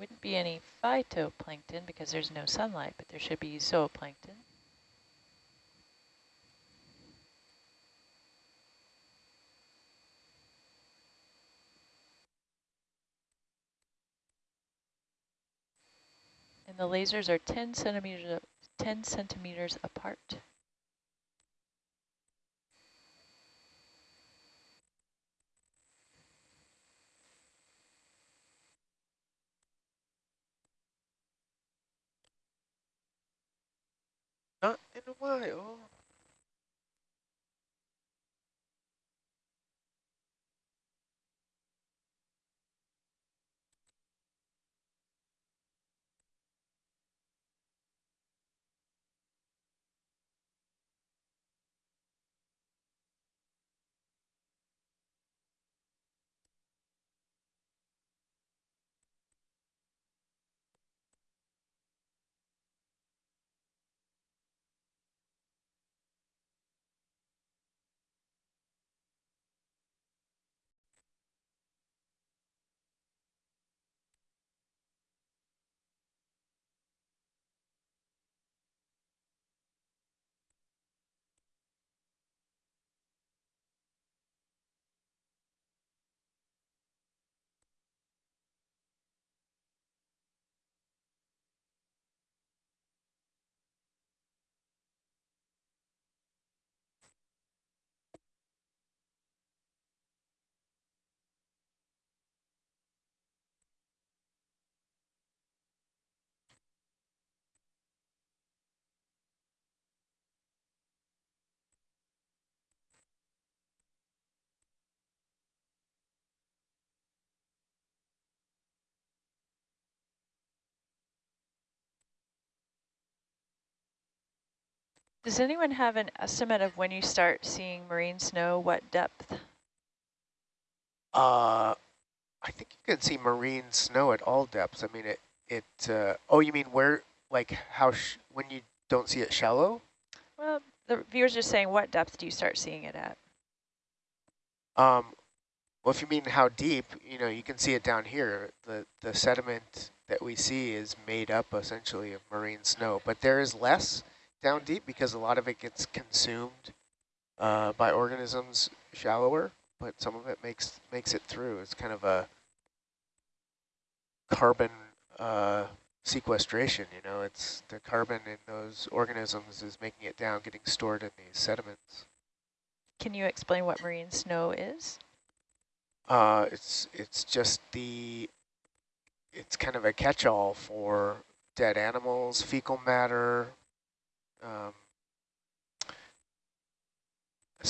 wouldn't be any phytoplankton because there's no sunlight, but there should be zooplankton. And the lasers are 10 centimeters, 10 centimeters apart. Not in Does anyone have an estimate of when you start seeing marine snow, what depth? Uh, I think you can see marine snow at all depths. I mean, it, it, uh, oh, you mean where, like how, when you don't see it shallow? Well, the viewers are saying what depth do you start seeing it at? Um, well, if you mean how deep, you know, you can see it down here. The, the sediment that we see is made up essentially of marine snow, but there is less down deep because a lot of it gets consumed uh, by organisms shallower, but some of it makes makes it through. It's kind of a carbon uh, sequestration, you know, it's the carbon in those organisms is making it down, getting stored in these sediments. Can you explain what marine snow is? Uh, it's it's just the, it's kind of a catch-all for dead animals, fecal matter, um,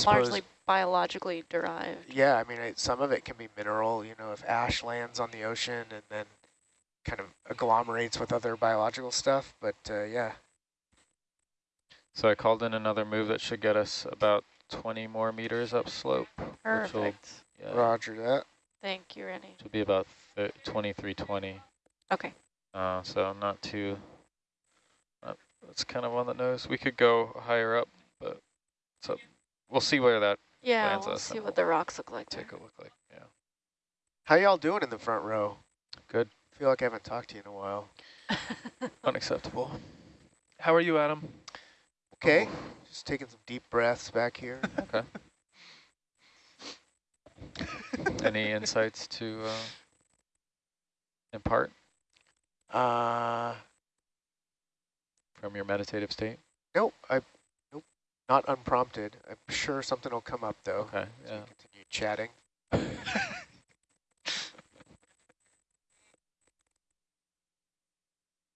largely biologically derived. Yeah, I mean, it, some of it can be mineral, you know, if ash lands on the ocean and then kind of agglomerates with other biological stuff, but uh, yeah. So I called in another move that should get us about 20 more meters upslope. Perfect. Will, yeah, Roger that. Thank you, Rennie. Should be about 2320. Okay. Uh, so not too that's kind of on the nose. We could go higher up, but so we'll see where that yeah, lands we'll us. see what the rocks look like. Take there. a look like, yeah. How y'all doing in the front row? Good. I feel like I haven't talked to you in a while. Unacceptable. How are you, Adam? Okay, oh. just taking some deep breaths back here. okay. Any insights to uh, impart? Uh, from your meditative state? Nope, I, nope, not unprompted. I'm sure something will come up though. Okay, yeah. continue chatting.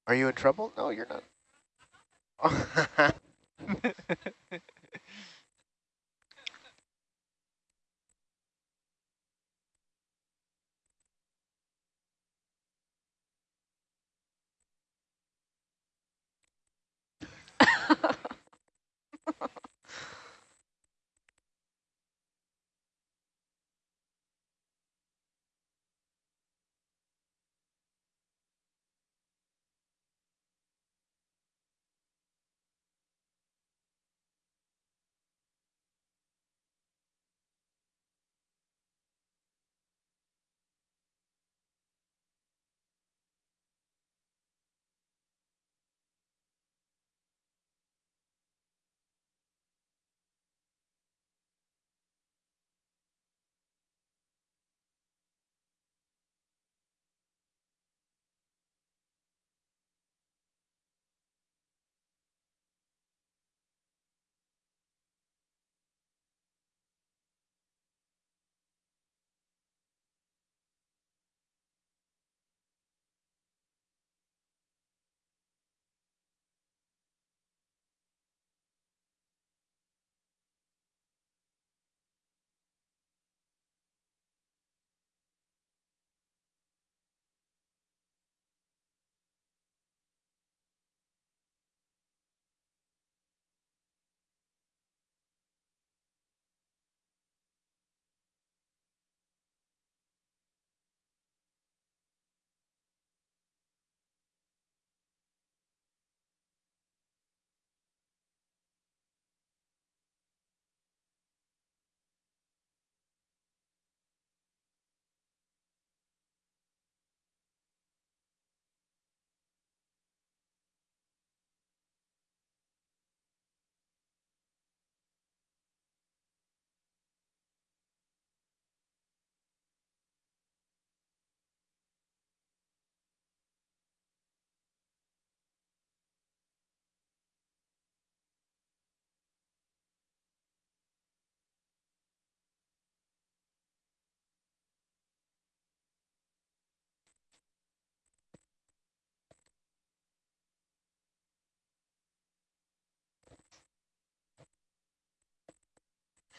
Are you in trouble? No, you're not. ハハハハ。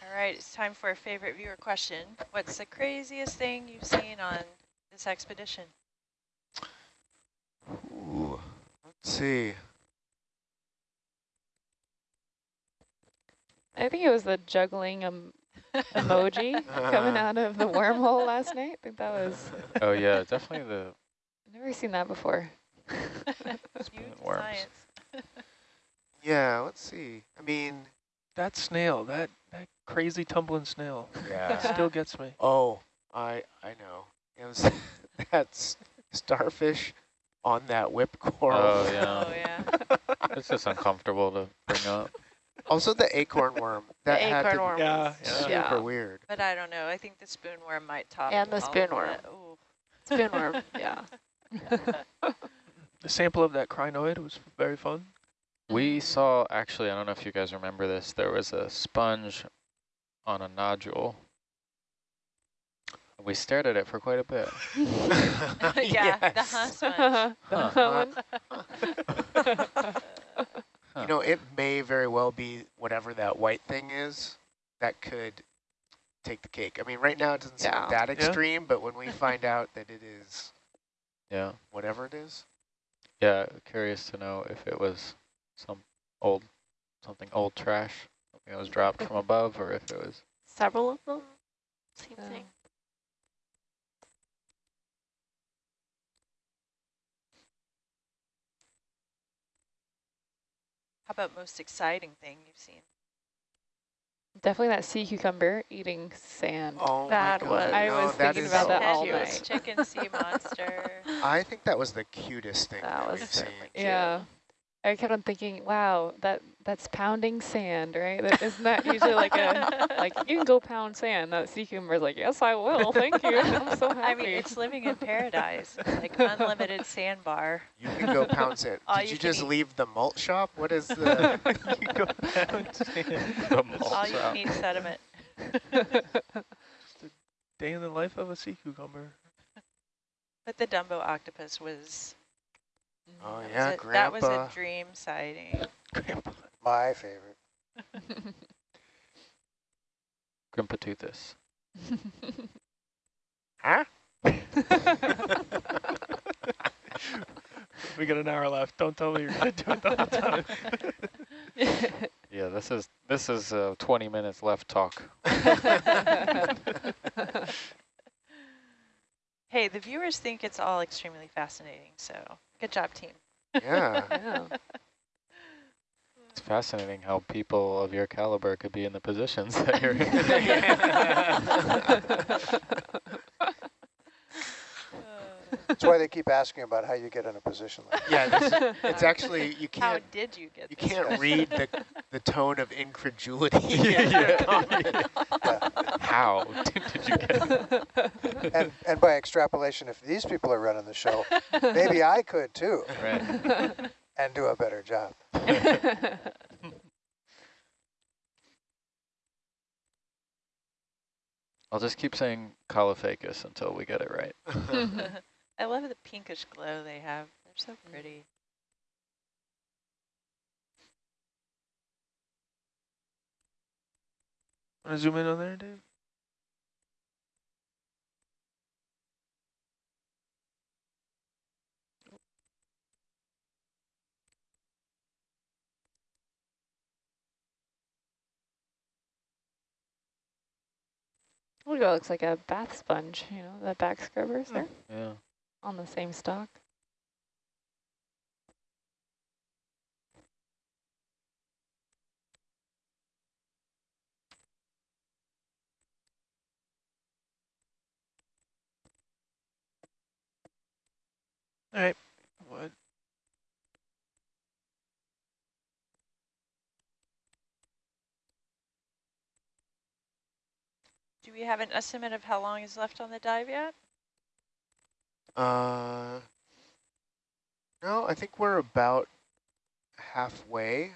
All right, it's time for a favorite viewer question. What's the craziest thing you've seen on this expedition? Ooh, let's see. I think it was the juggling um, emoji coming out of the wormhole last night. I think that was, Oh yeah, definitely the I've never seen that before. spoon worms. science. Yeah, let's see. I mean, That snail, that, that crazy tumbling snail, yeah. still gets me. Oh, I I know. It was that's starfish on that whip coral. Oh yeah, Oh, yeah. it's just uncomfortable to bring up. Also the acorn worm. That had acorn to worm Yeah, was- yeah. super yeah. weird. But I don't know. I think the spoon worm might top And the spoon worm. that. Ooh. Spoon worm, yeah. The sample of that crinoid was very fun. We saw, actually, I don't know if you guys remember this, there was a sponge on a nodule. We stared at it for quite a bit. yeah, the Yes. huh sponge. You know, it may very well be whatever that white thing is that could take the cake. I mean, right now it doesn't seem Yeah. that Yeah. extreme, but when we find out that it is Yeah, whatever it is, yeah, curious to know if it was some old, something old trash, something that was dropped from above, or if it was, Several of them, same Yeah. thing. How about most exciting thing you've seen? Definitely that sea cucumber eating sand. oh That my was- God. I no, was that thinking is about that so all cute. night. Chicken sea monster. I think that was the cutest thing that, That was we've seen. cute. Yeah. I kept on thinking, wow, that that's pounding sand, right? That, isn't that usually like a, like, you can go pound sand. That sea cucumber's like, yes, I will, thank you. I'm so happy. I mean, it's living in paradise, like unlimited sandbar. You can go pound sand. All Did you you just eat. leave the malt shop? What is the... you go pound sand. the All malt you need can eat sediment. Day in the life of a sea cucumber. But the Dumbo octopus was. Oh, that yeah, was a, That was a dream sighting. Grandpa. My favorite. Grimpoteuthis. huh? We got an hour left. Don't tell me you're gonna do it the whole time. Yeah, this is this is uh, 20 minutes left talk. Hey, the viewers think it's all extremely fascinating, so good job, team. Yeah. yeah. It's fascinating how people of your caliber could be in the positions that you're in. That's why they keep asking about how you get in a position like that. Yeah, this, it's actually, you can't, How did you get you this can't far? read the, the tone of incredulity. in Yeah. your how did, did you get? Yeah. And, and by extrapolation, if these people are running the show, maybe I could too, Right. and do a better job. I'll just keep saying Caulophacus until we get it right. I love the pinkish glow they have. They're so mm. pretty. Want to zoom in on there, Dave? Look, it looks like a bath sponge, you know, the back scrubbers hmm. there Yeah. On the same stock. All right. What? Do we have an estimate of how long is left on the dive yet? Uh, no, I think we're about halfway.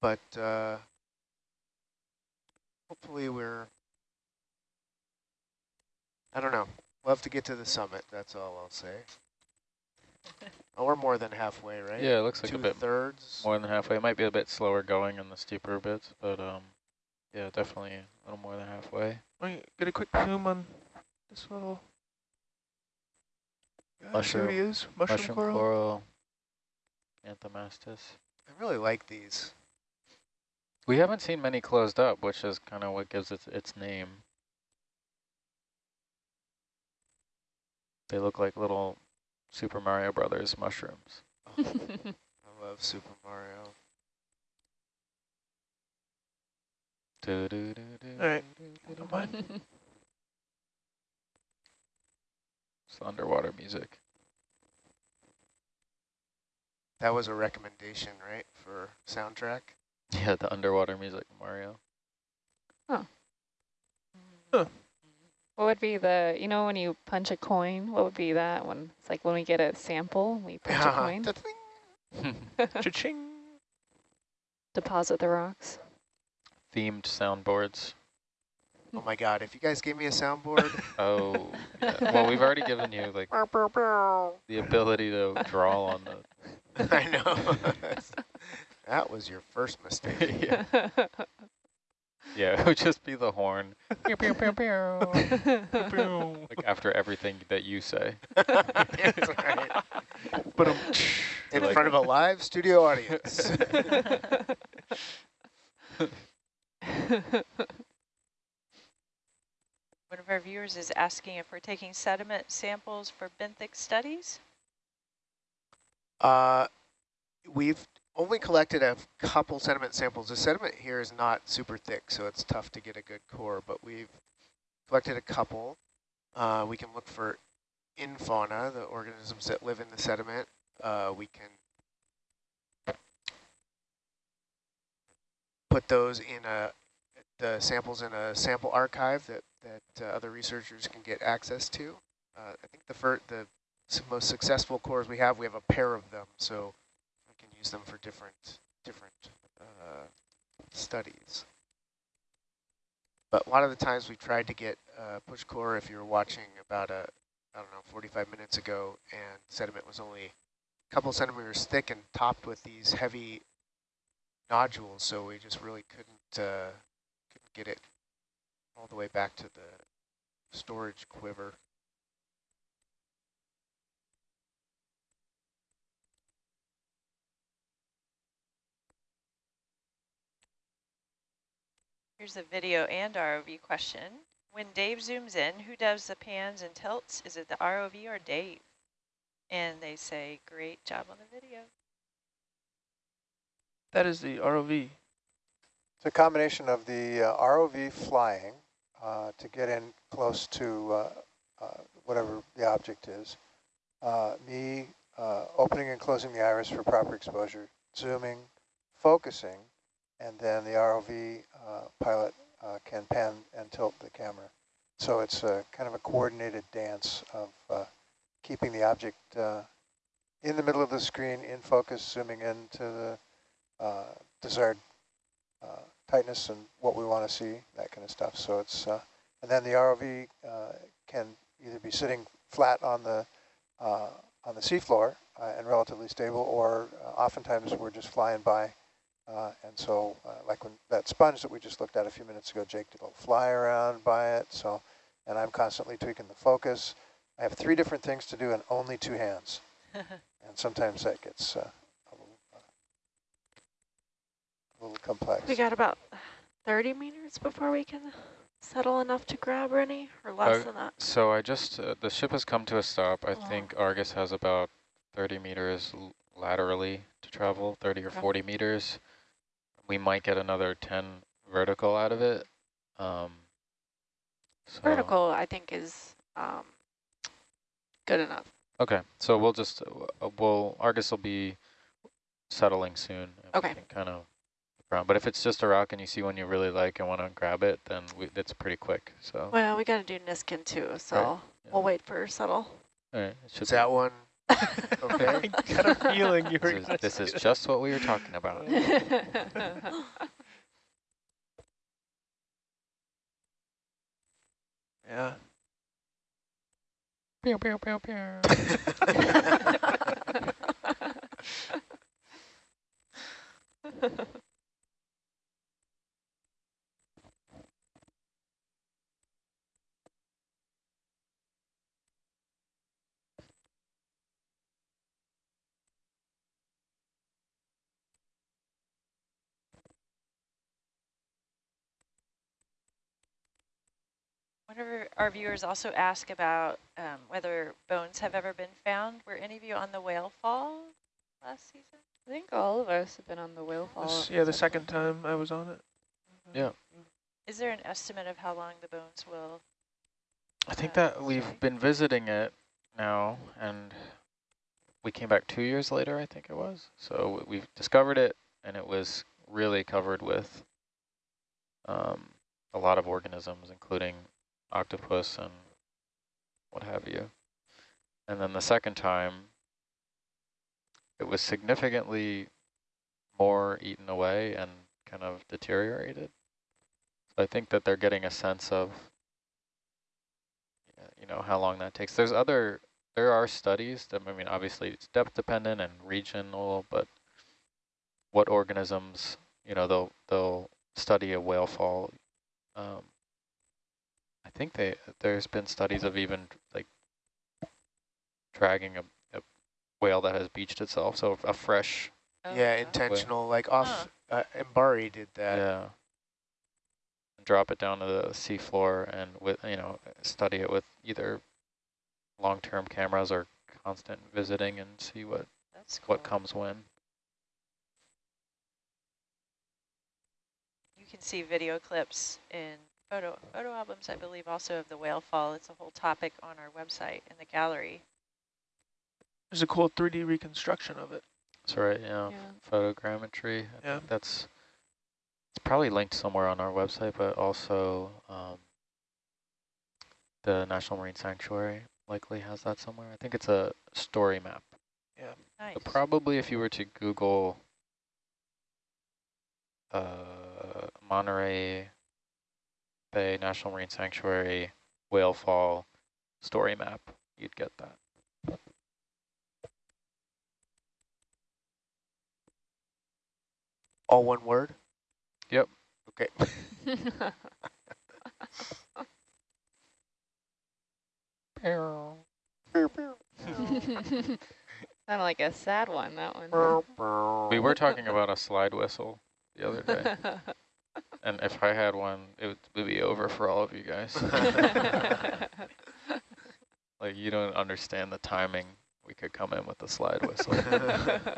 But uh, hopefully we're, I don't know. We'll have to get to the summit, that's all I'll say. Oh, we're more than halfway, right? Yeah, it looks like Two a bit thirds. more than halfway. It might be a bit slower going in the steeper bits, but um, yeah, definitely a little more than halfway. Let me get a quick zoom on this little guy. Mushroom- There he is. Mushroom, Mushroom coral. coral, Anthomastus. I really like these. We haven't seen many closed up, which is kind of what gives it its name. They look like little Super Mario Brothers mushrooms. Oh, I love Super Mario. Do, do, do, do, All right. do, do, Don't do. mind. It's the underwater music. That was a recommendation, right, for soundtrack? Yeah, the underwater music, Mario. Oh. Huh. What would be the, you know, when you punch a coin, what would be that one? It's like when we get a sample, we punch a coin, Cha-ching. deposit the rocks. Themed soundboards. Oh my god, if you guys gave me a soundboard, Oh, yeah. well, we've already given you like the ability to draw on the. I know. that was your first mistake. yeah. yeah, it would just be the horn. Like after everything that you say. That's right. But In Like- front of a live studio audience. Our viewers is asking if we're taking sediment samples for benthic studies. Uh, we've only collected a couple sediment samples. The sediment here is not super thick, so it's tough to get a good core, but we've collected a couple. Uh, we can look for infauna, the organisms that live in the sediment. Uh, we can put those in a the samples in a sample archive that that uh, other researchers can get access to. Uh, I think the fir the most successful cores we have, we have a pair of them, so we can use them for different different uh, studies. But a lot of the times we tried to get uh, push core if you were watching about a, I don't know, 45 minutes ago, and sediment was only a couple centimeters thick and topped with these heavy nodules, so we just really couldn't uh, couldn't get it all the way back to the storage quiver. Here's a video and ROV question. When Dave zooms in, who does the pans and tilts? Is it the ROV or Dave? And they say, great job on the video. that is the ROV. It's a combination of the uh, ROV flying uh, to get in close to uh, uh, whatever the object is, uh, me opening and closing the iris for proper exposure, zooming, focusing, and then the ROV pilot can pan and tilt the camera. So it's a kind of a coordinated dance of keeping the object in the middle of the screen, in focus, zooming into the uh, desired uh, tightness and what we want to see, that kind of stuff. So it's, uh, and then the ROV uh, can either be sitting flat on the uh, on the seafloor uh, and relatively stable, or uh, oftentimes we're just flying by. Uh, and so, uh, like when that sponge that we just looked at a few minutes ago, Jake did a little fly around by it. So, and I'm constantly tweaking the focus. I have three different things to do and only two hands, and sometimes that gets uh, a little uh, a little complex. We got about 30 meters before we can settle enough to grab any, or less Uh, than that. So I just, uh, the ship has come to a stop. I Oh. think Argus has about 30 meters l- laterally to travel, 30 or Okay. 40 meters. We might get another 10 vertical out of it. Um, so, Vertical, I think, is um, good enough. Okay, so we'll just, uh, we'll, Argus will be settling soon. and we Okay. can Kind of, around. but if it's just a rock and you see one you really like and want to grab it, then we, it's pretty quick. So, Well, we got to do Niskin too, so Right, yeah. we'll wait for settle. all right, it should Is that one okay? I got a feeling you were This is, this is that. just what we were talking about. Yeah. Pew, pew, pew, pew. Whenever our viewers also ask about um, whether bones have ever been found, were any of you on the whale fall last season? I think all of us have been on the whale fall. This- yeah, the second time I was on it. Yeah. Is there an estimate of how long the bones will? I think Uh, that we've sorry. been visiting it now, and we came back two years later, I think it was. So we've discovered it, and it was really covered with um, a lot of organisms, including octopus and what have you. And then the second time, it was significantly more eaten away and kind of deteriorated. So I think that they're getting a sense of you know, how long that takes. There's other, there are studies that, I mean, obviously it's depth dependent and regional, but what organisms, you know, they'll, they'll study a whale fall. Um, I think they, there's been studies of even like dragging a, a whale that has beached itself. So a fresh, Oh, yeah, wow. intentional, like off, uh, Mbari did that. yeah, and drop it down to the seafloor and with, you know, study it with either long-term cameras or constant visiting and see what, That's cool. what comes when. You can see video clips in photo photo albums, I believe, also of the whale fall. It's a whole topic on our website in the gallery. There's a cool 3D reconstruction of it. That's right, yeah. Yeah. Photogrammetry. I Yeah. think that's it's probably linked somewhere on our website, but also um, the National Marine Sanctuary likely has that somewhere. I think it's a story map. Yeah. Nice. But probably if you were to Google uh, Monterey Bay National Marine Sanctuary whale fall story map, you'd get that. All one word? Yep. Okay. Sounded like a sad one, that one. We were talking about a slide whistle the other day. And if I had one, it would, would be over for all of you guys. like you don't understand the timing. We could come in with the slide whistle.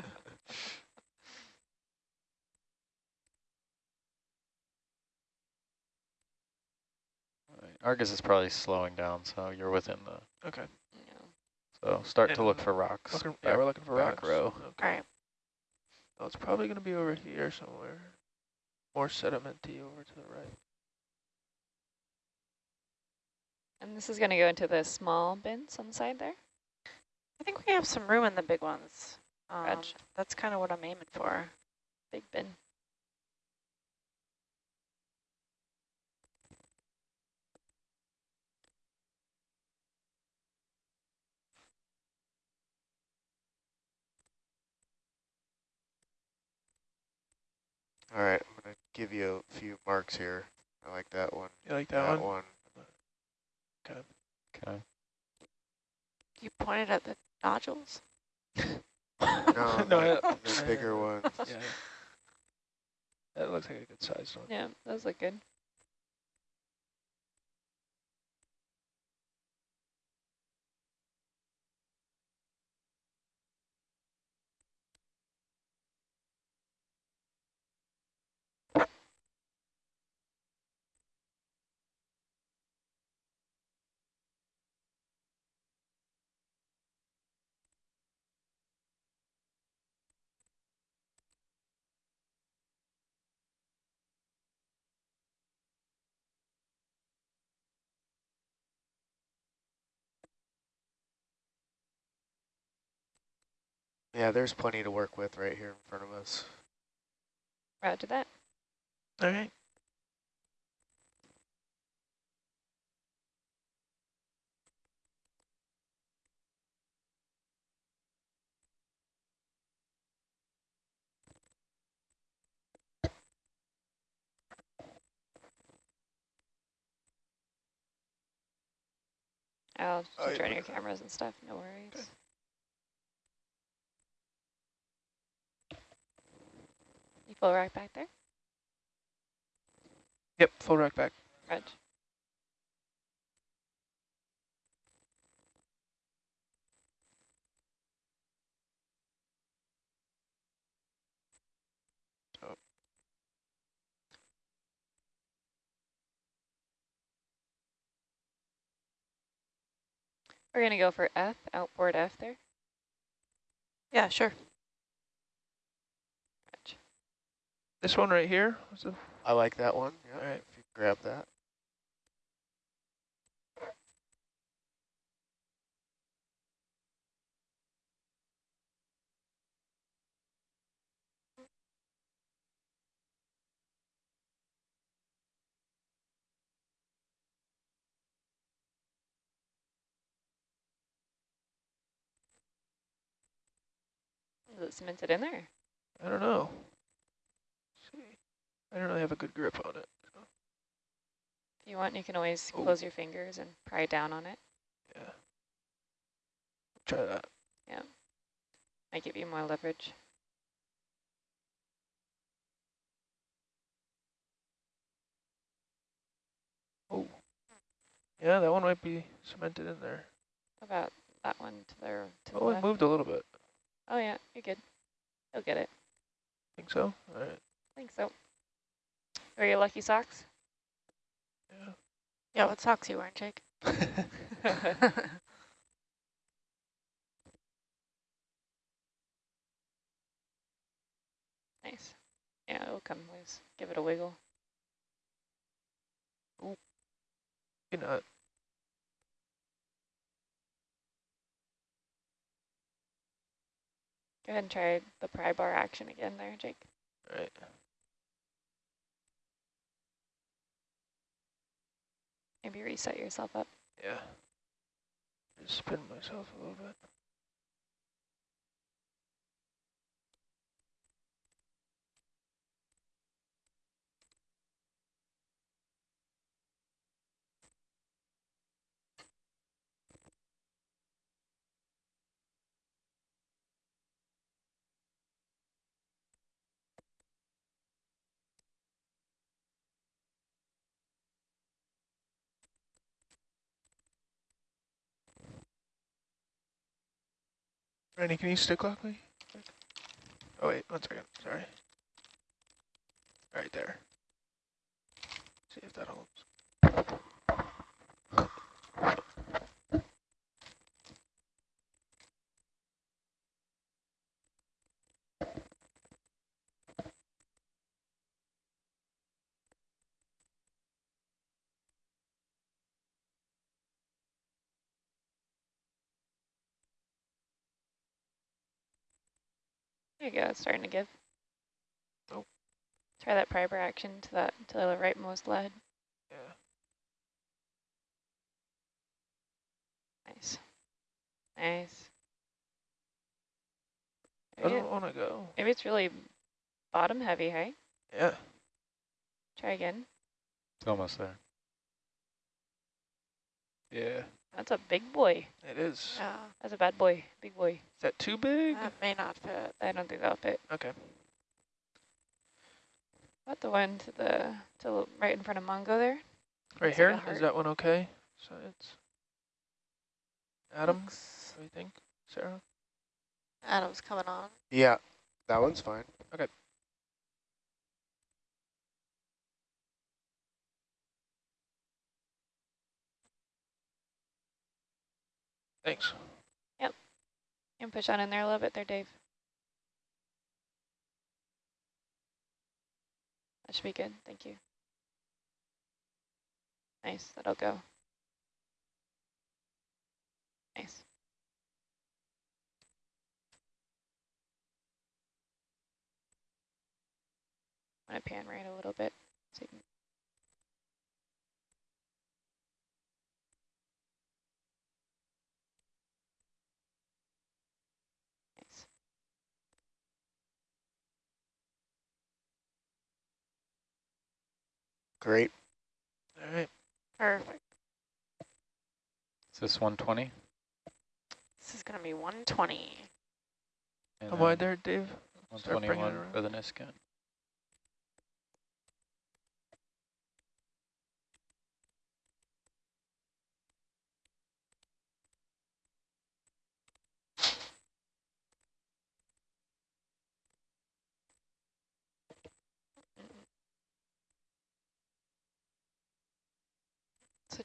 Argus is probably slowing down, so you're within the. Okay. Yeah. So start And to look for rocks. Looking, yeah, back- we're looking for back rocks. row. Okay. All right. Oh, it's probably going to be over here somewhere. More sedimenty over to the right. and this is going to go into the small bins on the side there? I think we have some room in the big ones. Um, Gotcha. that's kind of what I'm aiming for. Big bin. All right, I'm going to give you a few marks here. I like that one. You like that, one? one. Okay. You pointed at the nodules? No, No, the, I- the bigger one. Yeah. That looks like a good sized one. Yeah, those look good. Yeah, there's plenty to work with right here in front of us. Roger that. All right. I'll just oh, turn yeah. your cameras and stuff, no worries. Okay. Full right back there? Yep, full rack back. Reg. Oh. We're gonna go for F, outboard F there. Yeah, sure. Reg. This one right here. Was the, I like that one. Yeah, all right. if you grab that. Is it cemented in there? I don't know. I don't really have a good grip on it. If you want, you can always Oh. close your fingers and pry down on it. Yeah. Try that. Yeah. Might give you more leverage. Oh. Yeah, that one might be cemented in there. How about that one to the, to the Oh, it left? moved a little bit. Oh yeah, you're good. You'll get it. Think so? All right. I think so. Are your lucky socks? Yeah. Yeah, what socks you wearing, Jake? Nice. Yeah, it'll come loose. Give it a wiggle. You know, Go ahead and try the pry bar action again there, Jake. all right. Maybe reset yourself up. Yeah. Just spin myself a little bit. Randy, can you stick lock me? Oh wait, one second. Sorry. Right there. See if that holds. There you go, it's starting to give. Oh. Try that pry action to that to the rightmost lead. Yeah. Nice. Nice. I don't want to go. maybe it's really bottom heavy, hey? Yeah. Try again. It's almost there. Yeah. That's a big boy. It is. Yeah, That's a bad boy. Big boy. Is that too big? that may not fit. I don't think that'll fit. Okay. What the one to the to right in front of Mongo there? Right Looks here. like Is that one okay? Science. Adam, Looks- what do you think? Sarah? Adam's coming on. Yeah, that one's fine. Thanks. Yep. And push on in there a little bit there, Dave. That should be good. Thank you. Nice. That'll go. Nice. I'm going to pan right a little bit. So you can Nice. Great. All right. Perfect. Is this 120? This is going to be 120. And How wide there, Dave? Start bringing it 121 for the Niskin.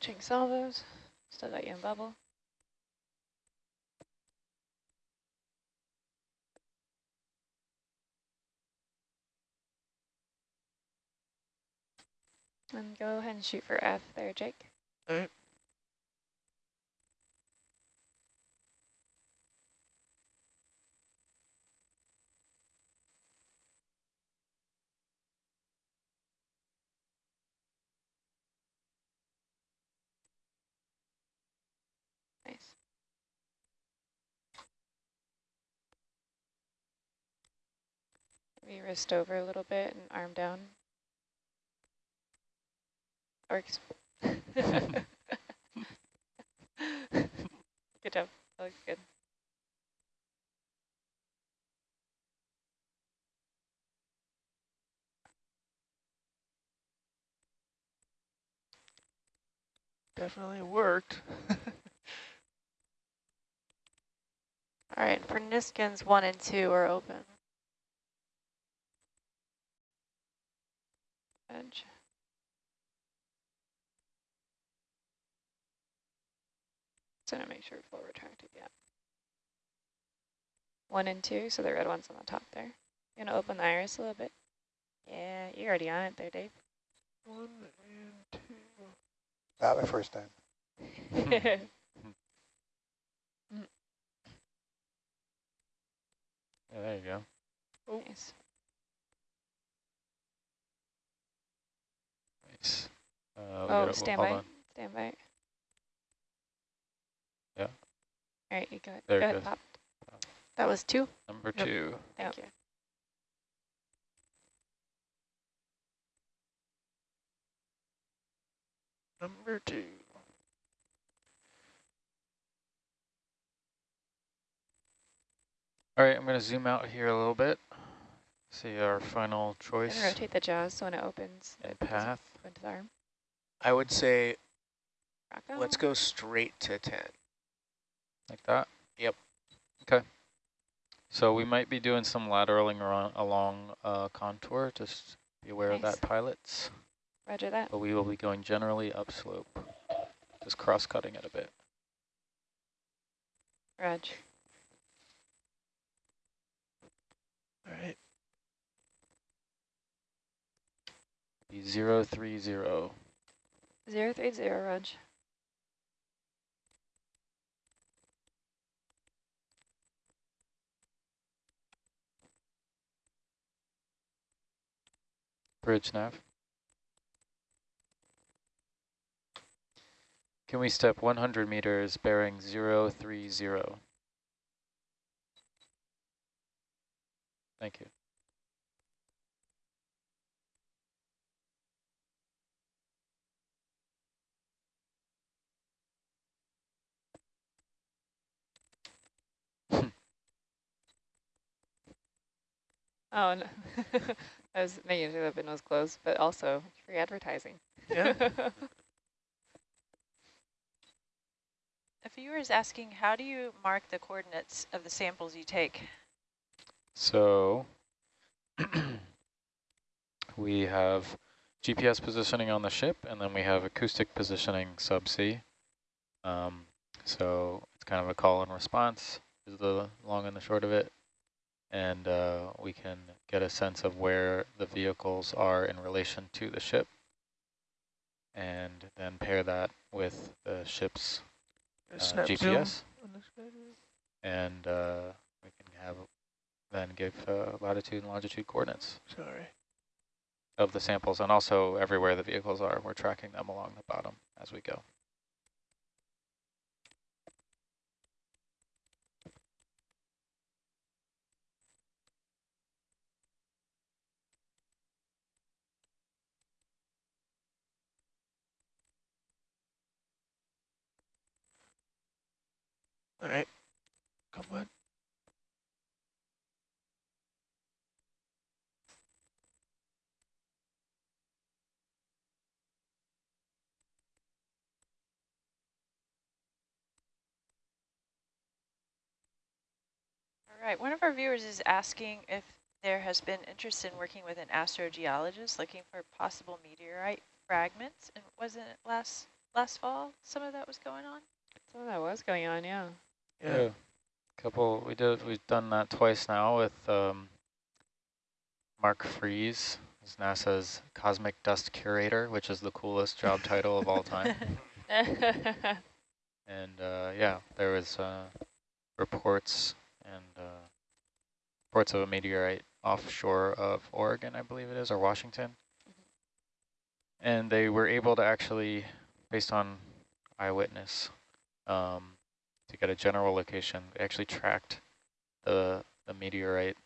Switching salvos. Still got you in bubble. And go ahead and shoot for F there, Jake. Alright. Nice. Maybe wrist over a little bit and arm down. Works. good job. That looks good. Definitely worked. All right, for Niskins, one and two are open. Edge. Just gonna make sure full retracted, yeah. One and two, so the red one's on the top there. You gonna open the iris a little bit? Yeah, you're already on it there, Dave. One and two. Not my first time. Yeah, there you go. Oh. nice. Uh, Oh, gotta- stand by. Stand by. Yeah. All right, you go, go There it ahead, goes. pop. That was two? Number Yep. two. Thank Yep. you. Number two. All right, I'm going to zoom out here a little bit. See our final choice rotate the jaws so when it opens, and path. Go into the arm. I would say Rock let's go straight to 10. Like that? Yep. Okay. So we might be doing some lateraling around, along uh, contour. Just be aware of that, pilots. Roger that. But we will be going generally upslope. Just cross-cutting it a bit. Rog. All right. Be zero three zero. Zero three zero, Rog. Bridge nav. Can we step 100 meters bearing 030? Thank you. Oh, no. I was making sure the bin was closed, but also free advertising. Yeah. A viewer is asking, how do you mark the coordinates of the samples you take? So we have GPS positioning on the ship, and then we have acoustic positioning subsea. Um, so it's kind of a call and response is the long and the short of it. And uh, we can get a sense of where the vehicles are in relation to the ship. And then pair that with the ship's uh, GPS. on this guy. And uh, we can have then give uh, latitude and longitude coordinates Sorry. of the samples and also everywhere the vehicles are. We're tracking them along the bottom as we go. All right. Come on. All right, one of our viewers is asking if there has been interest in working with an astrogeologist looking for possible meteorite fragments. And wasn't it last last fall some of that was going on? Some of that was going on, yeah. Yeah. Couple, we did, we've done that twice now with um, Marc Fries, who's NASA's Cosmic Dust Curator, which is the coolest job title of all time. And uh, yeah, there was uh, reports and uh, reports of a meteorite offshore of Oregon, I believe it is, or Washington. And they were able to actually, based on eyewitness, um, to get a general location, We actually tracked the, the meteorite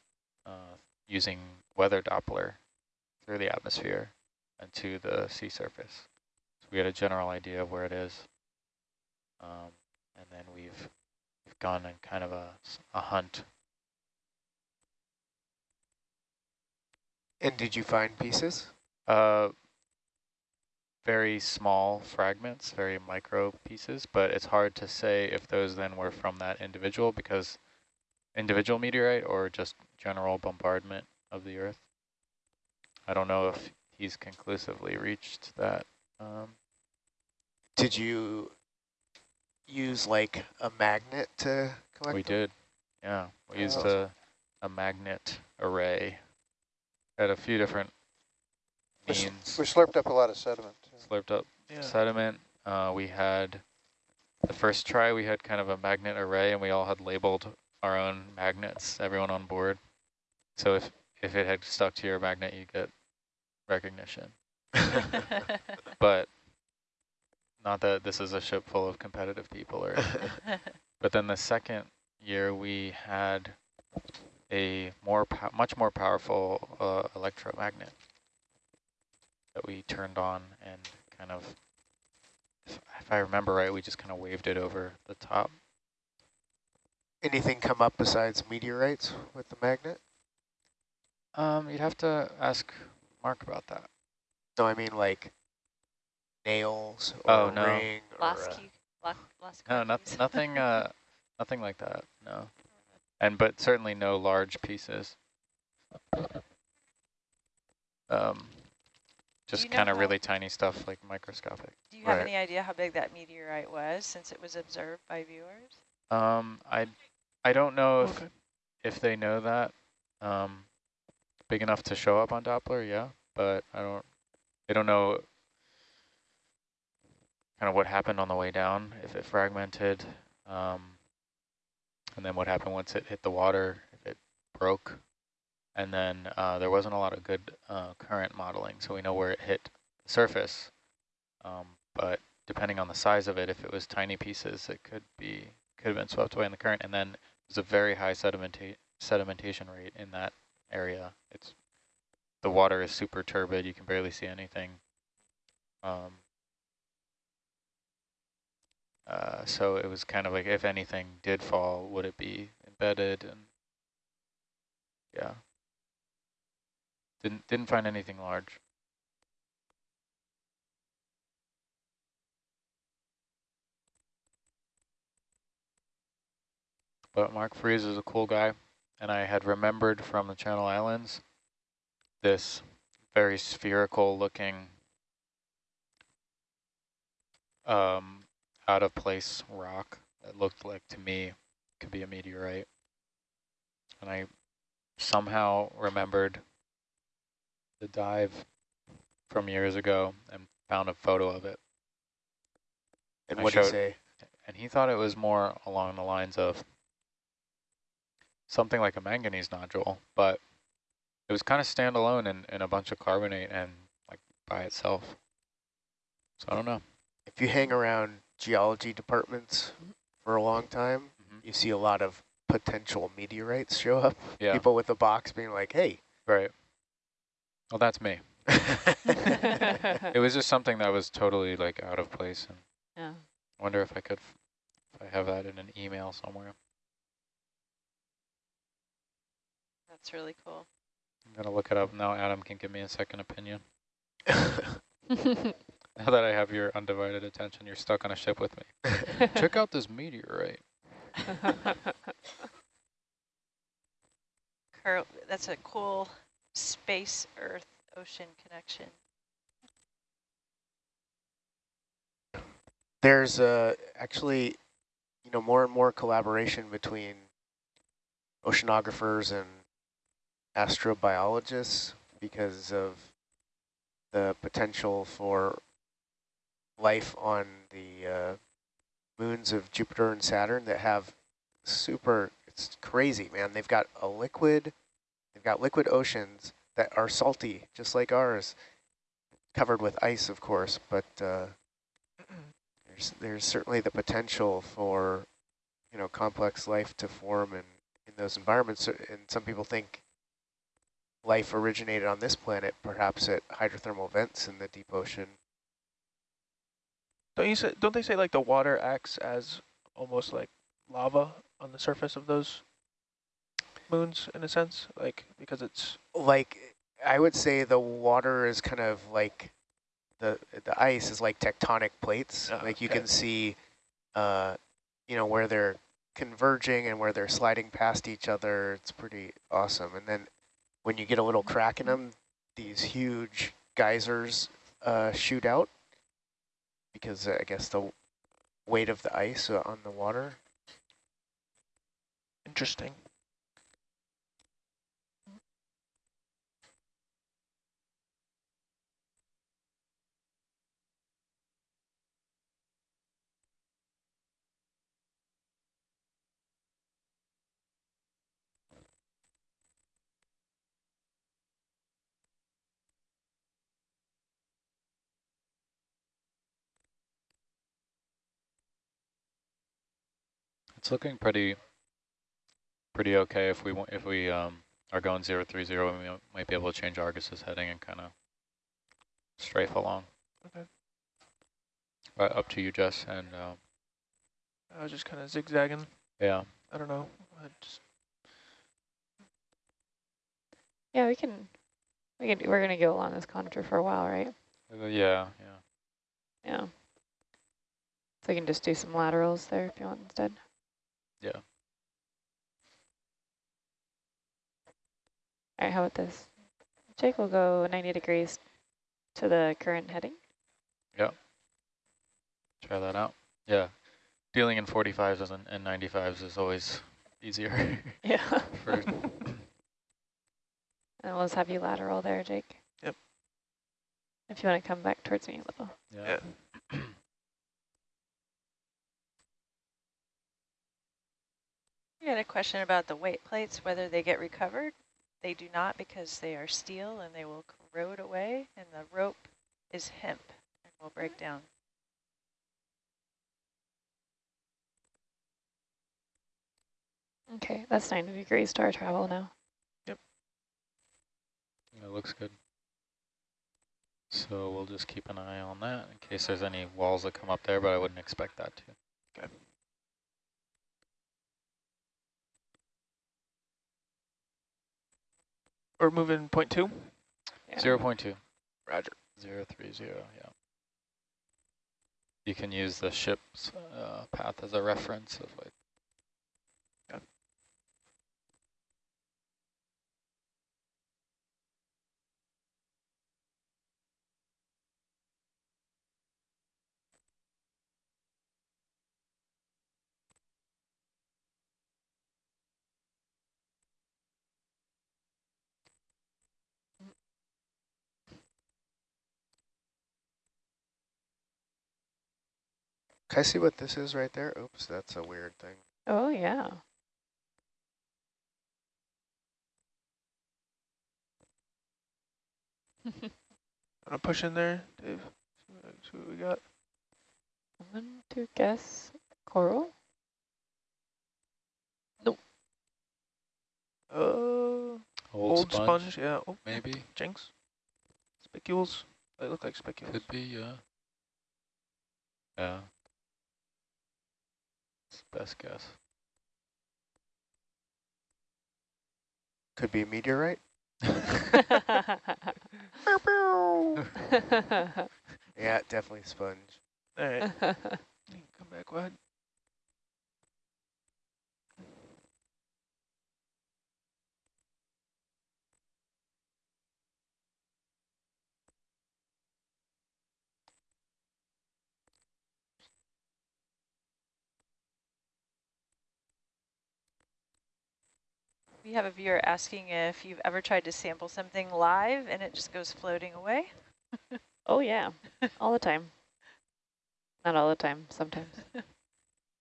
uh, using weather Doppler through the atmosphere and to the sea surface. So we had a general idea of where it is. Um, and then we've, we've gone in kind of a, a hunt. And did you find pieces? Uh, very small fragments, very micro pieces, but it's hard to say if those then were from that individual because individual meteorite or just general bombardment of the Earth. I don't know if he's conclusively reached that. Um, Did you use like a magnet to collect we them? did, yeah. We used Oh. a, a magnet array at a few different means. We slurped up a lot of sediment. Slurped up Yeah. sediment. Uh, we had the first try, we had kind of a magnet array and we all had labeled our own magnets, everyone on board. So if, if it had stuck to your magnet, you get recognition. But not that this is a ship full of competitive people or. But then the second year we had a more, much more powerful uh, electromagnet that we turned on and kind of, if, if I remember right, we just kind of waved it over the top. Anything come up besides meteorites with the magnet? Um, you'd have to ask Marc about that. No, I mean like nails or Oh, no. ring or Last a- key, last, last No, car not, nothing, uh, nothing like that. No, and but certainly no large pieces. Um, just kind of really tiny stuff like microscopic. Do you have Right. any idea how big that meteorite was since it was observed by viewers? Um, I, I don't know if Okay. if they know that. Um, big enough to show up on Doppler, yeah, but I don't. They don't know kind of what happened on the way down, if it fragmented, um, and then what happened once it hit the water, if it broke. And then uh, there wasn't a lot of good uh, current modeling, so we know where it hit the surface. Um, but depending on the size of it, if it was tiny pieces, it could be could have been swept away in the current. And then there's a very high sedimenta sedimentation rate in that area. It's the water is super turbid; you can barely see anything. Um, uh, so it was kind of like if anything did fall, would it be embedded? And yeah, didn't didn't find anything large. But Marc Fries is a cool guy, and I had remembered from the Channel Islands this very spherical looking um, out of place rock that looked like to me could be a meteorite. And I somehow remembered the dive from years ago and found a photo of it. And what you showed- say? And he thought it was more along the lines of something like a manganese nodule, but it was kind of standalone in, in a bunch of carbonate and like by itself. So I don't know. If you hang around geology departments for a long time, Mhm. you see a lot of potential meteorites show up. Yeah, People with a box being like, hey. right. Well, that's me. It was just something that was totally like out of place, and yeah. I wonder if I could, if I have that in an email somewhere. That's really cool. I'm gonna look it up now. Adam can give me a second opinion. Now that I have your undivided attention, you're stuck on a ship with me. Check out this meteorite. Cur that's a cool space Earth ocean connection. There's uh, actually, you know, more and more collaboration between oceanographers and astrobiologists because of the potential for life on the uh, moons of Jupiter and Saturn that have super, it's crazy, man. They've got a liquid, they've got liquid oceans that are salty, just like ours, covered with ice, of course, but uh, there's, there's certainly the potential for, you know, complex life to form in, in those environments. And some people think life originated on this planet, perhaps at hydrothermal vents in the deep ocean. Don't you say? Don't they say like the water acts as almost like lava on the surface of those moons in a sense, like because it's Like, I would say the water is kind of like, the the ice is like tectonic plates. Oh, like you okay. can see, uh, you know, where they're converging and where they're sliding past each other. It's pretty awesome. And then when you get a little crack in them, these huge geysers uh, shoot out because uh, I guess the weight of the ice uh, on the water. interesting. It's looking pretty, pretty okay. If we if we um are going zero three zero, we might be able to change Argus's heading and kind of strafe along. Okay. But up to you, Jess, and um, I was just kind of zigzagging. yeah, I don't know. I just, yeah, we can, we can, we're gonna go along this contour for a while, right? Uh, yeah, yeah. Yeah. So we can just do some laterals there if you want instead. Yeah. All right, how about this? Jake will go 90 degrees to the current heading. Yeah. Try that out. Yeah, dealing in 45s and, and 95s is always easier. Yeah. for, and we'll just have you lateral there, Jake. Yep. If you want to come back towards me a little. yeah. We had a question about the weight plates, whether they get recovered. They do not because they are steel and they will corrode away, and the rope is hemp and will break down. Okay, that's 90 degrees to our travel now. Yep. It looks good. So we'll just keep an eye on that in case there's any walls that come up there, but I wouldn't expect that to. We're moving point two. Yeah. Zero point two. Roger. Zero three zero, yeah. You can use the ship's uh, path as a reference of like. Can I see what this is right there? Oops, that's a weird thing. Oh, yeah. Wanna push in there, Dave? See what, see we got. I'm going to guess coral. Uh, Old, old sponge, sponge. Yeah. Oh, maybe. Jinx. Spicules. They look like spicules. Could be, yeah. Yeah. It's best guess. Could be a meteorite. Yeah, definitely sponge. All right, you can come back, Wad. We have a viewer asking if you've ever tried to sample something live and it just goes floating away. oh yeah, all the time. Not all the time, sometimes.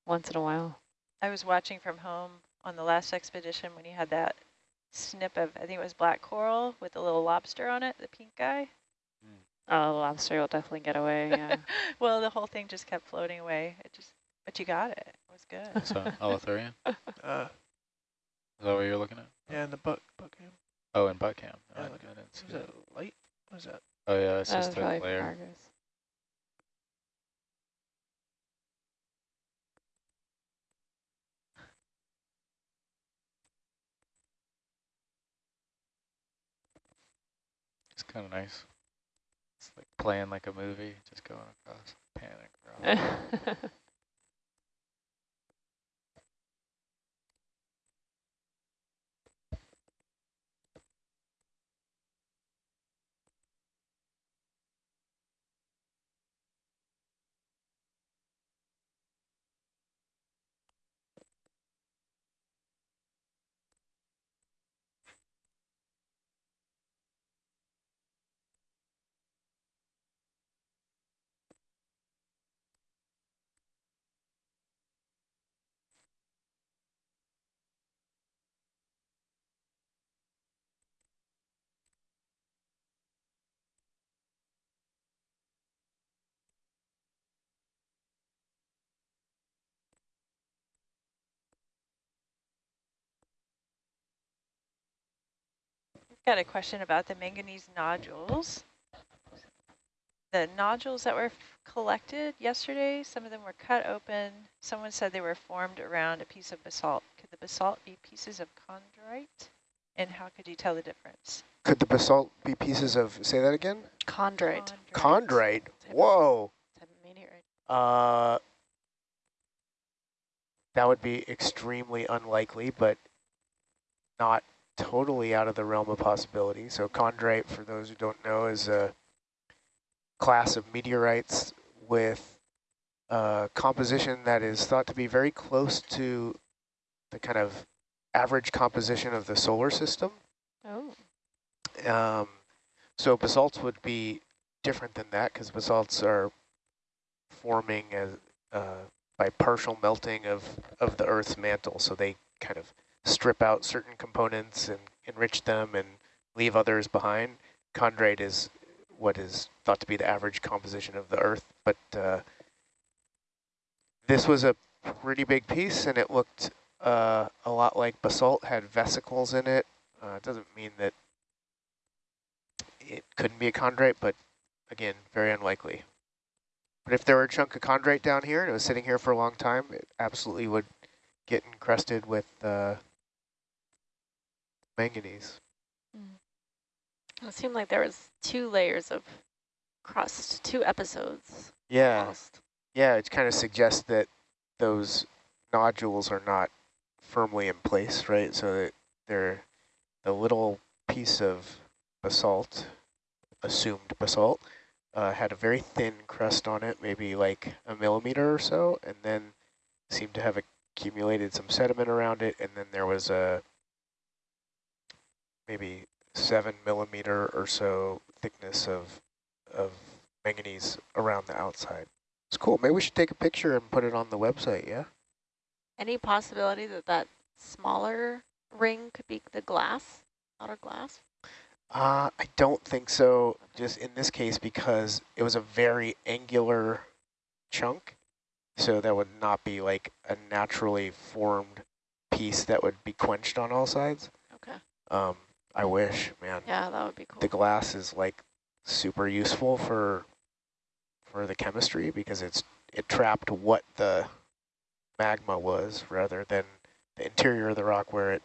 Once in a while. I was watching from home on the last expedition when you had that snip of, I think it was black coral with a little lobster on it, the pink guy. Oh, the lobster will definitely get away, yeah. well, the whole thing just kept floating away. It just, but you got it. It was good. So Eleutherian? Uh, Is that what you're looking at? yeah, and the buck, buck cam. Oh, in butt cam. Yeah, I, look I didn't see that. that light? What is that? Oh yeah, it's just was a probably glare. It's kind of nice. It's like playing like a movie, just going across, panic. Got a question about the manganese nodules. The nodules that were collected yesterday, some of them were cut open. Someone said they were formed around a piece of basalt. Could the basalt be pieces of chondrite? And how could you tell the difference? Could the basalt be pieces of, say that again? Chondrite. Chondrite. Whoa. Type of. Uh, that would be extremely unlikely, but not totally out of the realm of possibility. So chondrite, for those who don't know, is a class of meteorites with a composition that is thought to be very close to the kind of average composition of the solar system. oh. Um, so basalts would be different than that because basalts are forming as uh, by partial melting of, of the Earth's mantle. So they kind of strip out certain components and enrich them and leave others behind. Chondrite is what is thought to be the average composition of the Earth. But uh, this was a pretty big piece and it looked uh, a lot like basalt, had vesicles in it. Uh, it doesn't mean that it couldn't be a chondrite, but again, very unlikely. But if there were a chunk of chondrite down here and it was sitting here for a long time, it absolutely would get encrusted with uh, manganese. It seemed like there was two layers of crust, two episodes. Yeah, almost. yeah, it kind of suggests that those nodules are not firmly in place, right? So that they're a little piece of basalt, assumed basalt, uh, had a very thin crust on it, maybe like a millimeter or so, and then seemed to have accumulated some sediment around it, and then there was a maybe seven millimeter or so thickness of of manganese around the outside. It's cool. Maybe we should take a picture and put it on the website, yeah? Any possibility that that smaller ring could be the glass, outer glass? Uh, I don't think so, just in this case, because it was a very angular chunk. So that would not be like a naturally formed piece that would be quenched on all sides. Okay. Um, I wish, man. Yeah, that would be cool. The glass is like super useful for for the chemistry because it's it trapped what the magma was rather than the interior of the rock where it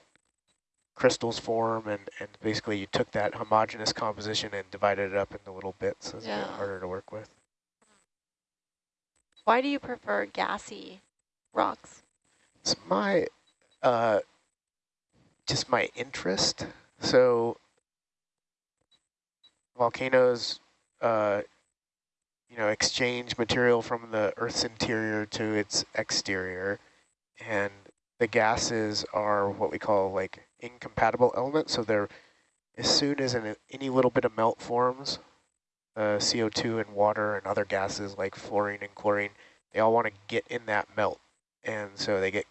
crystals form and, and basically you took that homogeneous composition and divided it up into little bits. So it's a bit Yeah. harder to work with. Why do you prefer gassy rocks? It's my, uh, just my interest. So volcanoes, uh, you know, exchange material from the Earth's interior to its exterior, and the gases are what we call like incompatible elements. So they're as soon as an, any little bit of melt forms, uh, CO2 and water and other gases like fluorine and chlorine, they all want to get in that melt, and so they get.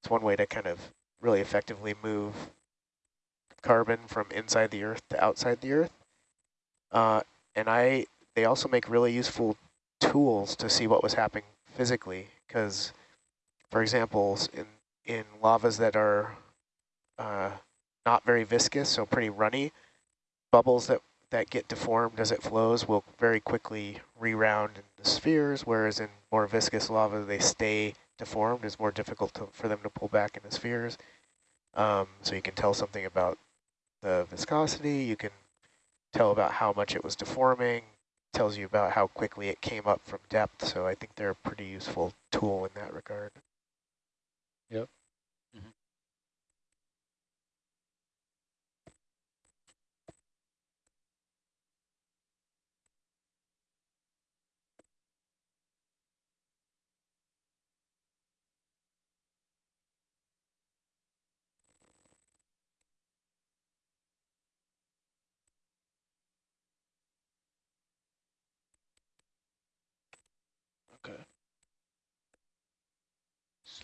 It's one way to kind of really effectively move carbon from inside the Earth to outside the Earth. Uh, and I, they also make really useful tools to see what was happening physically. Because, for example, in in lavas that are uh, not very viscous, so pretty runny, bubbles that that get deformed as it flows will very quickly re-round into spheres, whereas in more viscous lava they stay deformed. It's more difficult to, for them to pull back into spheres. Um, so you can tell something about the viscosity. You can tell about how much it was deforming. Tells you about how quickly it came up from depth. So I think they're a pretty useful tool in that regard. Okay.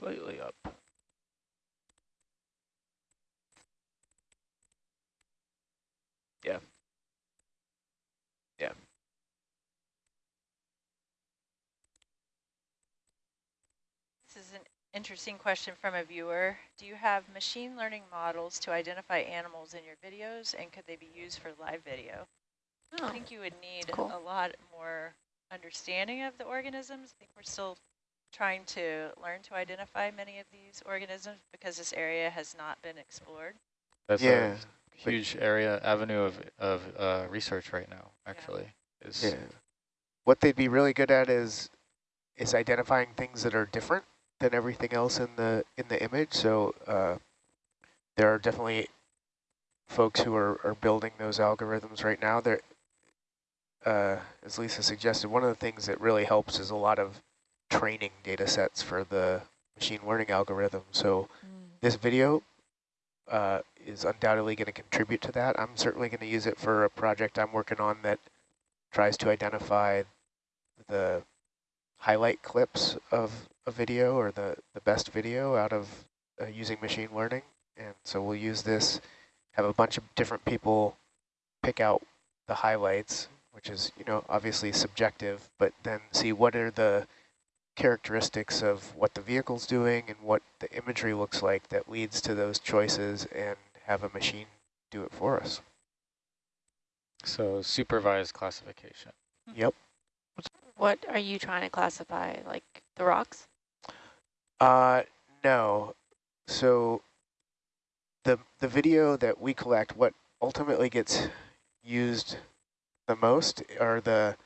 Slightly up. Yeah. Yeah. This is an interesting question from a viewer. Do you have machine learning models to identify animals in your videos and could they be used for live video? I Oh, think you would need cool. a lot more understanding of the organisms. I think we're still trying to learn to identify many of these organisms because this area has not been explored. That's Yeah. a huge area, avenue of, of uh, research right now, actually. Is Yeah. What they'd be really good at is is identifying things that are different than everything else in the in the image. So uh, there are definitely folks who are, are building those algorithms right now. There, uh, as Lisa suggested, one of the things that really helps is a lot of training data sets for the machine learning algorithm. So this video uh, is undoubtedly going to contribute to that. I'm certainly going to use it for a project I'm working on that tries to identify the highlight clips of a video or the, the best video out of uh, using machine learning. And so we'll use this, have a bunch of different people pick out the highlights, which is, you know, obviously subjective, but then see what are the characteristics of what the vehicle's doing and what the imagery looks like that leads to those choices and have a machine do it for us. so supervised classification. Yep. What are you trying to classify? Like the rocks? Uh, no. So the the video that we collect, what ultimately gets used the most are the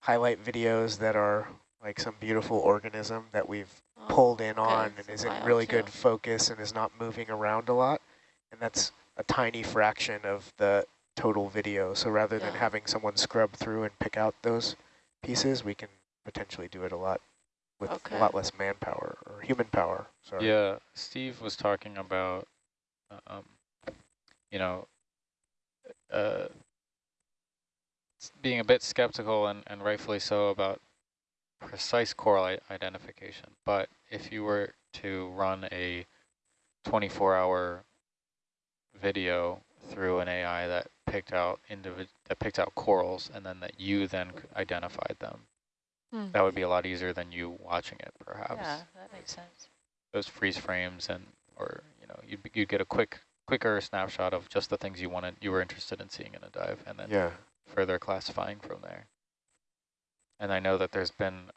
highlight videos that are like some beautiful organism that we've Oh, pulled in okay, on and is in really too. good focus and is not moving around a lot. And that's a tiny fraction of the total video. So rather than having someone scrub through and pick out those pieces, we can potentially do it a lot with Okay. a lot less manpower or human power. Sorry. Yeah, Steve was talking about, um, you know, uh, being a bit skeptical and, and rightfully so about precise coral identification. But if you were to run a 24-hour video through an AI that picked out individ that picked out corals and then that you then identified them, Hmm. that would be a lot easier than you watching it, perhaps Yeah, that makes sense. those freeze frames and or you know you'd be- you'd get a quick quicker snapshot of just the things you wanted you were interested in seeing in a dive and then Yeah. further classifying from there. And I know that there's been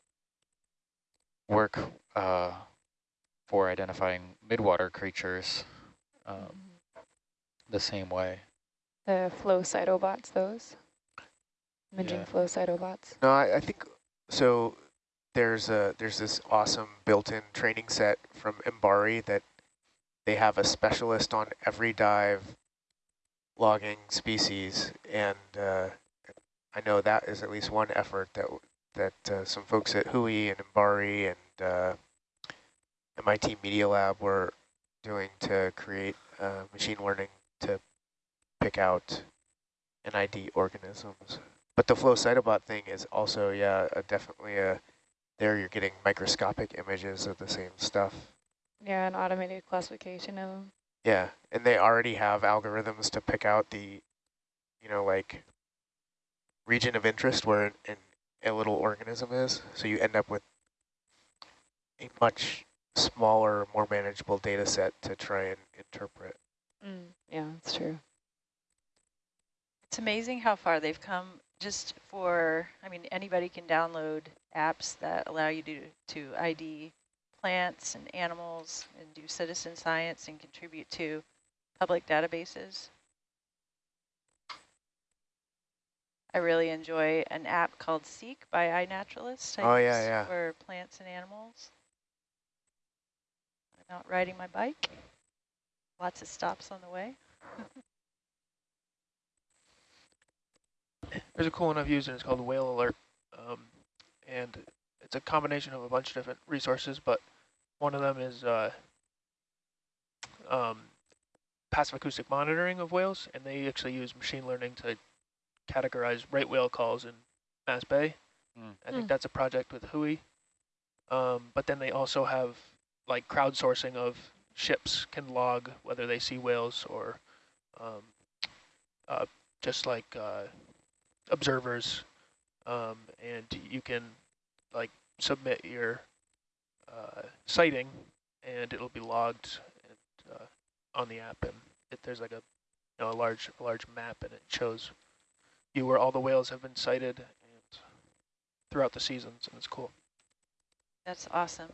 work uh, for identifying midwater creatures um, the same way. The flow cytobots, those? Imaging Yeah. flow cytobots. No, I, I think so. There's a there's this awesome built-in training set from MBARI that they have a specialist on every dive logging species, and uh, I know that is at least one effort that w- that uh, some folks at WHOI and MBARI and uh, MIT Media Lab were doing to create uh, machine learning to pick out NID organisms. But the flow cytobot thing is also, yeah, definitely a, there you're getting microscopic images of the same stuff. Yeah, an automated classification of them. Yeah, and they already have algorithms to pick out the, you know, like region of interest where an, an, a little organism is. So you end up with a much smaller, more manageable data set to try and interpret. Mm. Yeah, that's true. It's amazing how far they've come just for, I mean, anybody can download apps that allow you to, to ID plants and animals and do citizen science and contribute to public databases. I really enjoy an app called Seek by iNaturalist. I Oh, yeah, yeah. For plants and animals. I'm out riding my bike. Lots of stops on the way. There's a cool one I've used, and it's called Whale Alert. Um, and it's a combination of a bunch of different resources, but one of them is uh, um, passive acoustic monitoring of whales, and they actually use machine learning to categorize right whale calls in Mass Bay. Mm. I think Mm. that's a project with WHOI. Um, but then they also have like crowdsourcing of ships can log whether they see whales or um, uh, just like uh, observers, um, and you can like submit your uh, sighting, and it'll be logged and, uh, on the app, and it, there's like a you know a large a large map, and it shows you where all the whales have been sighted and throughout the seasons, and it's cool. That's awesome.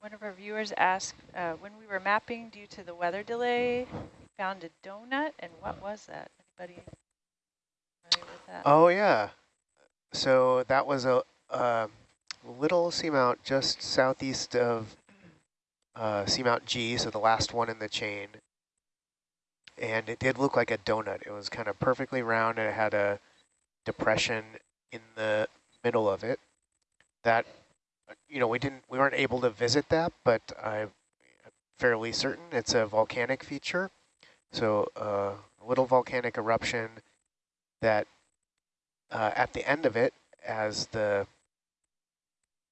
One of our viewers asked, uh, when we were mapping due to the weather delay, found a donut, and what was that? Anybody with that? Oh yeah, so that was a, a little seamount just southeast of uh, seamount G, so the last one in the chain. And it did look like a donut. It was kind of perfectly round and it had a depression in the middle of it. That, you know, we didn't, we weren't able to visit that, but I'm fairly certain it's a volcanic feature. So uh, a little volcanic eruption that uh, at the end of it, as the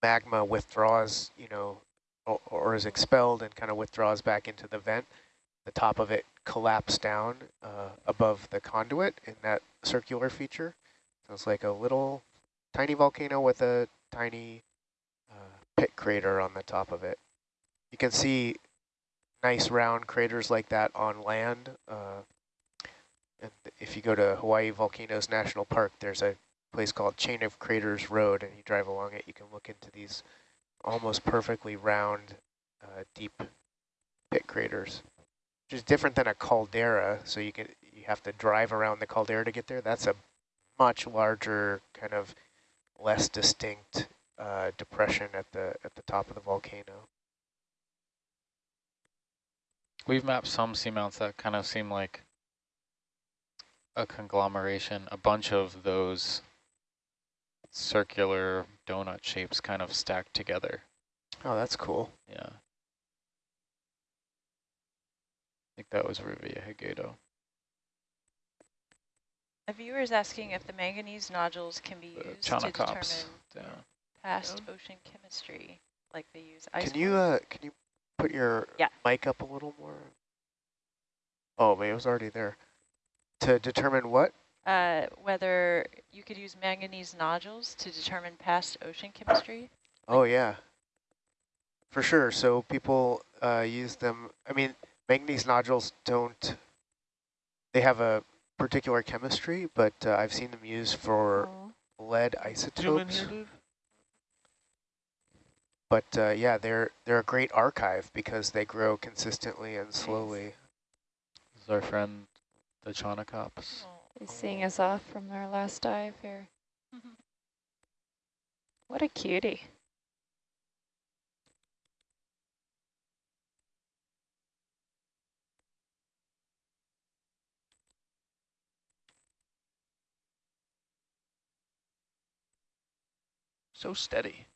magma withdraws, you know, or, or is expelled and kind of withdraws back into the vent, the top of it collapsed down uh, above the conduit in that circular feature. So it's like a little tiny volcano with a tiny pit crater on the top of it. You can see nice round craters like that on land. Uh, and if you go to Hawaii Volcanoes National Park, there's a place called Chain of Craters Road, and you drive along it, you can look into these almost perfectly round, uh, deep pit craters, which is different than a caldera. So you can you have to drive around the caldera to get there. That's a much larger, kind of less distinct uh, depression at the at the top of the volcano. We've mapped some seamounts that kind of seem like a conglomeration, a bunch of those circular donut shapes kind of stacked together. Oh, that's cool. Yeah. I think that was Revillagigedo. A viewer is asking if the manganese nodules can be The used to determine Chaunacops. Yeah. Past Yeah. ocean chemistry, like they use ice. Can you uh can you put your Yeah. mic up a little more? Oh, but it was already there. To determine what? Uh, whether you could use manganese nodules to determine past ocean chemistry. Oh yeah, for sure. So people uh, use them. I mean, manganese nodules don't. They have a particular chemistry, but uh, I've seen them used for Oh. lead Zoom in isotopes. Here, Dave. But uh, yeah, they're they're a great archive because they grow consistently and slowly. This is our friend, the Chaunacops. He's seeing us off from our last dive here. What a cutie. So steady.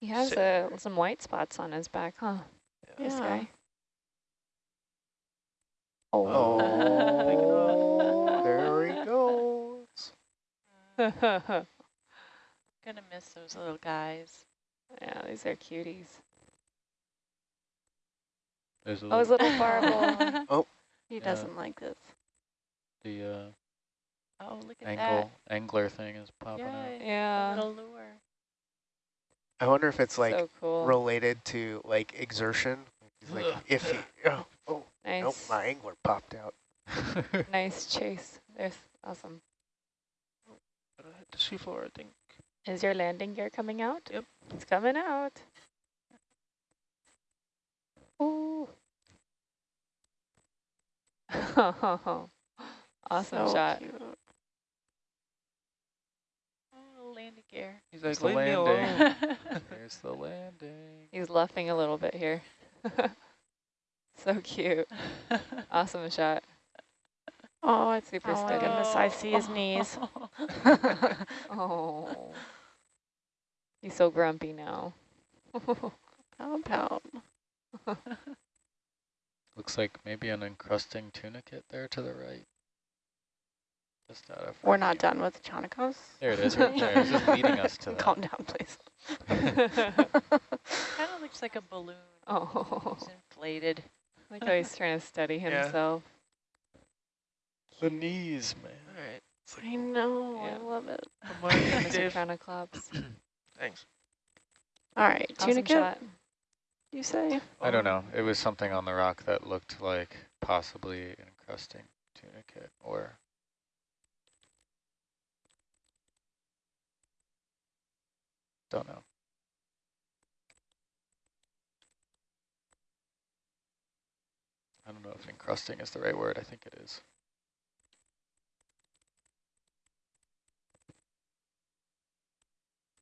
He has Sit uh, some white spots on his back, huh? This guy. Oh, there he goes. yeah, Gonna miss those little guys. Yeah, these are cuties. There's a Oh, his little, little barbel. Oh, He doesn't like this. the uh, Oh, look at angle angler thing is popping Yeah, out. yeah, little lure. I wonder if it's like so cool. related to like exertion. He's like, Ugh. if he, oh, oh, nice, nope, my angler popped out. nice chase. There's awesome. Gotta the seafloor, I think. Is your landing gear coming out? Yep. It's coming out. Ooh. awesome So shot. cute. Oh, landing gear. He's There's like, the leave me landing. alone. There's the landing. He's luffing a little bit here. so cute. Awesome shot. Oh, it's Super oh my goodness, I see his knees. Oh. He's so grumpy now. Pound, pound. Looks like maybe an encrusting tunicate there to the right. Just out of We're not frame. done with the Chaunacops. There it is, right there. It's just leading us to that. Calm down, please. kind of looks like a balloon. oh. It's inflated. Like how he's trying to steady Yeah. himself. The knees, man. All right. I know, Yeah. I love it. Good morning, Mr. Dave. Chronoclops. Thanks. All right, Awesome tunicate, shot. you say? I don't know. It was something on the rock that looked like possibly encrusting tunicate or don't know. I don't know if encrusting is the right word. I think it is.